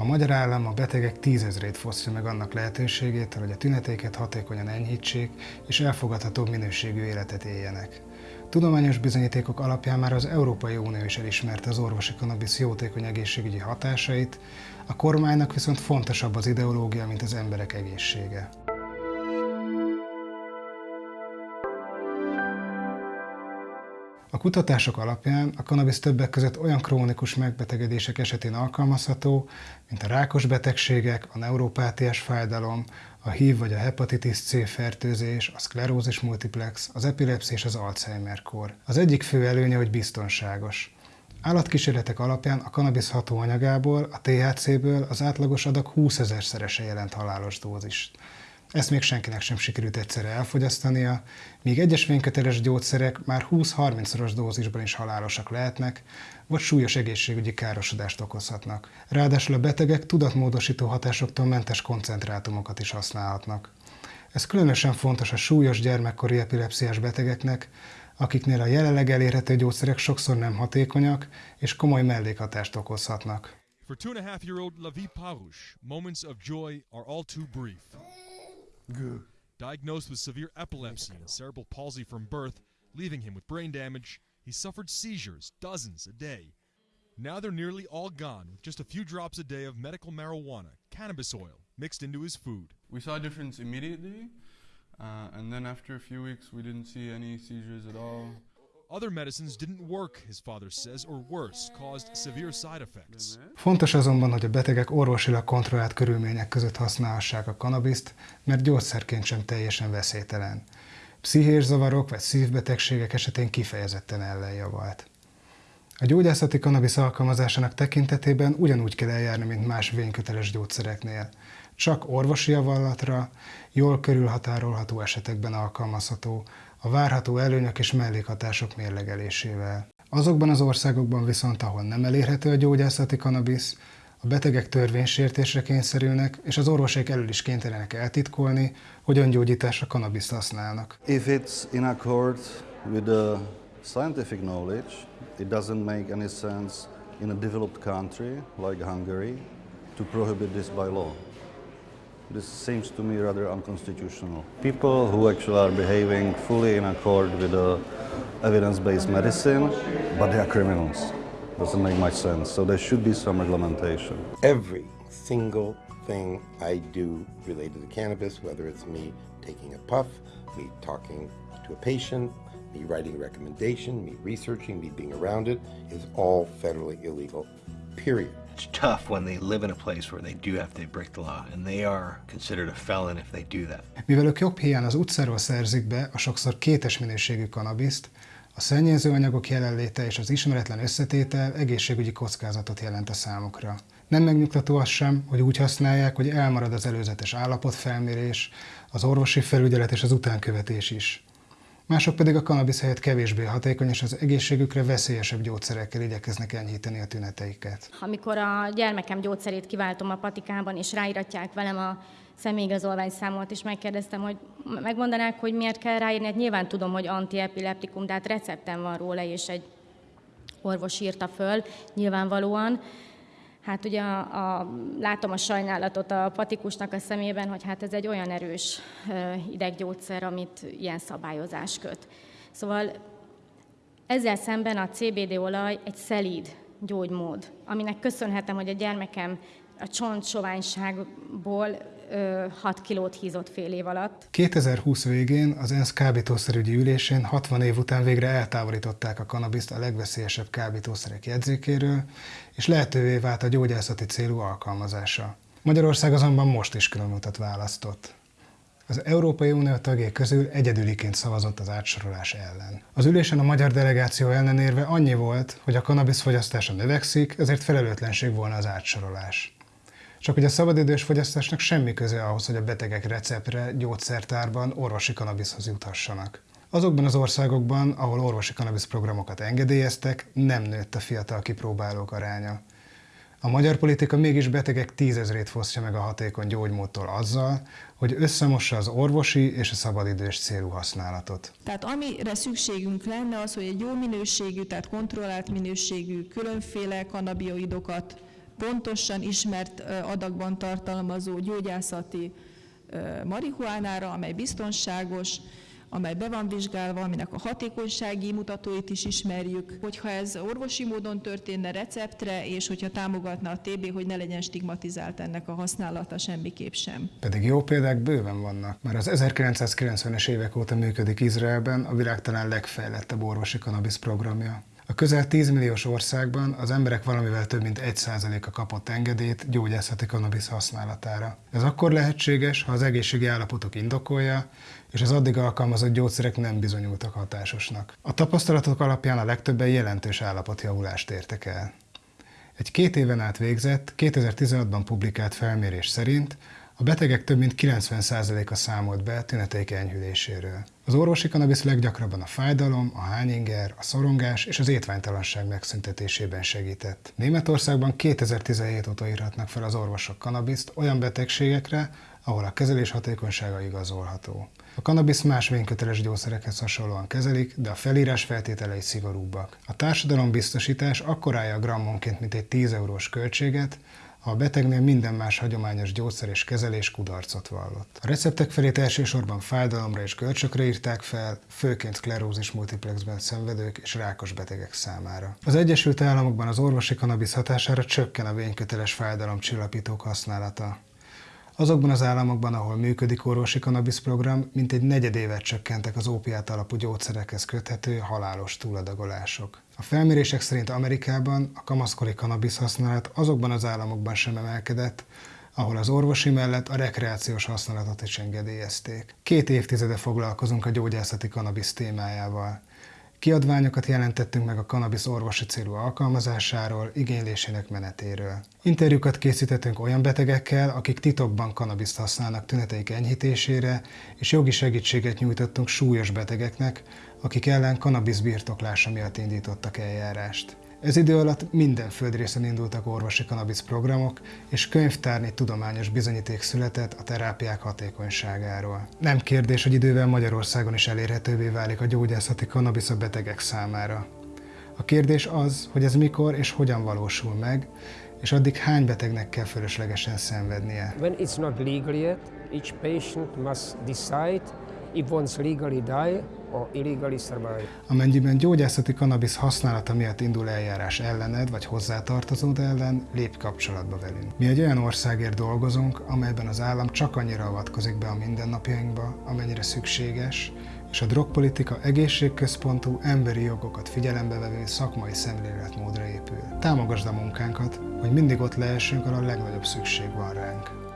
A magyar állam a betegek tízezrét fosztja meg annak lehetőségét, hogy a tüneteiket hatékonyan enyhítsék és elfogadható minőségű életet éljenek. Tudományos bizonyítékok alapján már az Európai Unió is elismerte az orvosi kanabisz jótékony egészségügyi hatásait, a kormánynak viszont fontosabb az ideológia, mint az emberek egészsége. Kutatások alapján a kanabisz többek között olyan krónikus megbetegedések esetén alkalmazható, mint a rákos betegségek, a neuropátiás fájdalom, a HIV vagy a hepatitis C fertőzés, a szklerózis multiplex, az epilepszia és az Alzheimer-kór. Az egyik fő előnye, hogy biztonságos. Állatkísérletek alapján a kanabisz hatóanyagából, a THC-ből az átlagos adag 20 ezerszerese jelent halálos dózist. Ezt még senkinek sem sikerült egyszerre elfogyasztania, míg egyes vényköteles gyógyszerek már 20-30-szoros dózisban is halálosak lehetnek, vagy súlyos egészségügyi károsodást okozhatnak. Ráadásul a betegek tudatmódosító hatásoktól mentes koncentrátumokat is használhatnak. Ez különösen fontos a súlyos gyermekkori epilepsziás betegeknek, akiknél a jelenleg elérhető gyógyszerek sokszor nem hatékonyak és komoly mellékhatást okozhatnak. For two and a half year old Lavi Parouche, moments of joy are all too brief. Good. Diagnosed with severe epilepsy and cerebral palsy from birth, leaving him with brain damage, he suffered seizures, dozens a day. Now they're nearly all gone, with just a few drops a day of medical marijuana, cannabis oil, mixed into his food. We saw a difference immediately, uh, and then after a few weeks, we didn't see any seizures at all. Other medicines didn't work, his father says, or worse, caused severe side effects. Fontos azonban, hogy a betegek orvosilag kontrollált körülmények között használhassák a kanabiszt, mert gyógyszerként sem teljesen veszélytelen. Pszichés zavarok vagy szívbetegségek esetén kifejezetten ellenjavalt. A gyógyászati kanabisz alkalmazásának tekintetében ugyanúgy kell eljárni, mint más vényköteles gyógyszereknél. Csak orvosi javallatra, jól körülhatárolható esetekben alkalmazható, a várható előnyök és mellékhatások mérlegelésével. Azokban az országokban viszont, ahol nem elérhető a gyógyászati kanabisz, a betegek törvénysértésre kényszerülnek, és az orvosok elől is kénytelenek eltitkolni, hogy öngyógyításra kanabiszt használnak. If it's in accord with the scientific knowledge, it doesn't make any sense in a developed country like Hungary to prohibit this by law. This seems to me rather unconstitutional. People who actually are behaving fully in accord with the evidence-based medicine, but they are criminals. Doesn't make much sense. So there should be some reglementation. Every single thing I do related to cannabis, whether it's me taking a puff, me talking to a patient, me writing a recommendation, me researching, me being around it, is all federally illegal, period. It's tough when they live in a place where they do have to break the law, and they are considered a felon if they do that. Mivel ők jobb hiány az utcáról szerzik be a sokszor kétes minőségű kanabiszt, a szennyező anyagok jelenléte és az ismeretlen összetétel egészségügyi kockázatot jelent a számukra. Nem megnyugtató az sem, hogy úgy használják, hogy elmarad az előzetes állapotfelmérés, az orvosi felügyelet és az utánkövetés is mások pedig a kanabisz helyett kevésbé hatékony és az egészségükre veszélyesebb gyógyszerekkel igyekeznek enyhíteni a tüneteiket. Amikor a gyermekem gyógyszerét kiváltom a patikában, és ráíratják velem a személyigazolványszámot, és megkérdeztem, hogy megmondanák, hogy miért kell ráírni. Hát nyilván tudom, hogy antiepileptikum, de hát receptem van róla, és egy orvos írta föl, nyilvánvalóan. Hát ugye a, a, látom a sajnálatot a patikusnak a szemében, hogy hát ez egy olyan erős ideggyógyszer, amit ilyen szabályozás köt. Szóval ezzel szemben a CBD olaj egy szelíd gyógymód, aminek köszönhetem, hogy a gyermekem a csontsoványságból 6 kilót hízott fél év alatt. 2020 végén az ENSZ kábítószerügyi ülésén 60 év után végre eltávolították a kanabiszt a legveszélyesebb kábítószerek jegyzékéről, és lehetővé vált a gyógyászati célú alkalmazása. Magyarország azonban most is különutat választott. Az Európai Unió tagjai közül egyedüliként szavazott az átsorolás ellen. Az ülésen a magyar delegáció ellenérve annyi volt, hogy a kanabisz fogyasztása növekszik, ezért felelőtlenség volna az átsorolás. Csak hogy a szabadidős fogyasztásnak semmi köze ahhoz, hogy a betegek receptre, gyógyszertárban orvosi kanabiszhoz juthassanak. Azokban az országokban, ahol orvosi kanabisz programokat engedélyeztek, nem nőtt a fiatal kipróbálók aránya. A magyar politika mégis betegek tízezrét fosztja meg a hatékony gyógymódtól azzal, hogy összemossa az orvosi és a szabadidős célú használatot. Tehát amire szükségünk lenne az, hogy egy jó minőségű, tehát kontrollált minőségű különféle kanabioidokat pontosan ismert adagban tartalmazó gyógyászati marihuánára, amely biztonságos, amely be van vizsgálva, aminek a hatékonysági mutatóit is ismerjük. Hogyha ez orvosi módon történne receptre, és hogyha támogatna a TB, hogy ne legyen stigmatizált ennek a használata semmiképp sem. Pedig jó példák bőven vannak. Már az 1990-es évek óta működik Izraelben a világ talán legfejlettebb orvosi kanabisz programja. A közel 10 milliós országban az emberek valamivel több mint 1%-a kapott engedélyt gyógyászati kanabisz használatára. Ez akkor lehetséges, ha az egészségi állapotok indokolja, és az addig alkalmazott gyógyszerek nem bizonyultak hatásosnak. A tapasztalatok alapján a legtöbben jelentős állapotjavulást értek el. Egy két éven át végzett, 2016-ban publikált felmérés szerint a betegek több mint 90%-a számolt be tüneteik enyhüléséről. Az orvosi kanabisz leggyakrabban a fájdalom, a hányinger, a szorongás és az étványtalanság megszüntetésében segített. Németországban 2017 óta írhatnak fel az orvosok kanabiszt olyan betegségekre, ahol a kezelés hatékonysága igazolható. A kanabisz más vényköteles gyógyszerekhez hasonlóan kezelik, de a felírás feltételei szigorúbbak. A társadalombiztosítás akkor állja a grammonként mint egy 10 eurós költséget, a betegnél minden más hagyományos gyógyszer és kezelés kudarcot vallott. A receptek felét elsősorban fájdalomra és görcsökre írták fel, főként sklerózis multiplexben szenvedők és rákos betegek számára. Az Egyesült Államokban az orvosi kanabisz hatására csökken a vényköteles fájdalomcsillapítók használata. Azokban az államokban, ahol működik orvosi kanabisz program, mintegy negyedévet csökkentek az ópiát alapú gyógyszerekhez köthető halálos túladagolások. A felmérések szerint Amerikában a kamaszkori kanabisz használat azokban az államokban sem emelkedett, ahol az orvosi mellett a rekreációs használatot is engedélyezték. Két évtizede foglalkozunk a gyógyászati kanabisz témájával. Kiadványokat jelentettünk meg a kanabisz orvosi célú alkalmazásáról, igénylésének menetéről. Interjúkat készítettünk olyan betegekkel, akik titokban kanabiszt használnak tüneteik enyhítésére, és jogi segítséget nyújtottunk súlyos betegeknek, akik ellen kanabisz birtoklása miatt indítottak eljárást. Ez idő alatt minden földrészen indultak orvosi kanabisz programok, és könyvtárni tudományos bizonyíték született a terápiák hatékonyságáról. Nem kérdés, hogy idővel Magyarországon is elérhetővé válik a gyógyászati kanabisz a betegek számára. A kérdés az, hogy ez mikor és hogyan valósul meg, és addig hány betegnek kell fölöslegesen szenvednie. When it's not legal yet, each patient must decide if wants legally die or illegally survive. Amennyiben gyógyászati kanabisz használata miatt indul eljárás ellened vagy hozzátartozód ellen, lép kapcsolatba velünk. Mi egy olyan országért dolgozunk, amelyben az állam csak annyira avatkozik be a mindennapjainkba, amennyire szükséges, és a drogpolitika egészségközpontú, emberi jogokat figyelembe vevő szakmai szemléletmódra épül. Támogasd a munkánkat, hogy mindig ott lehessünk, ahol a legnagyobb szükség van ránk.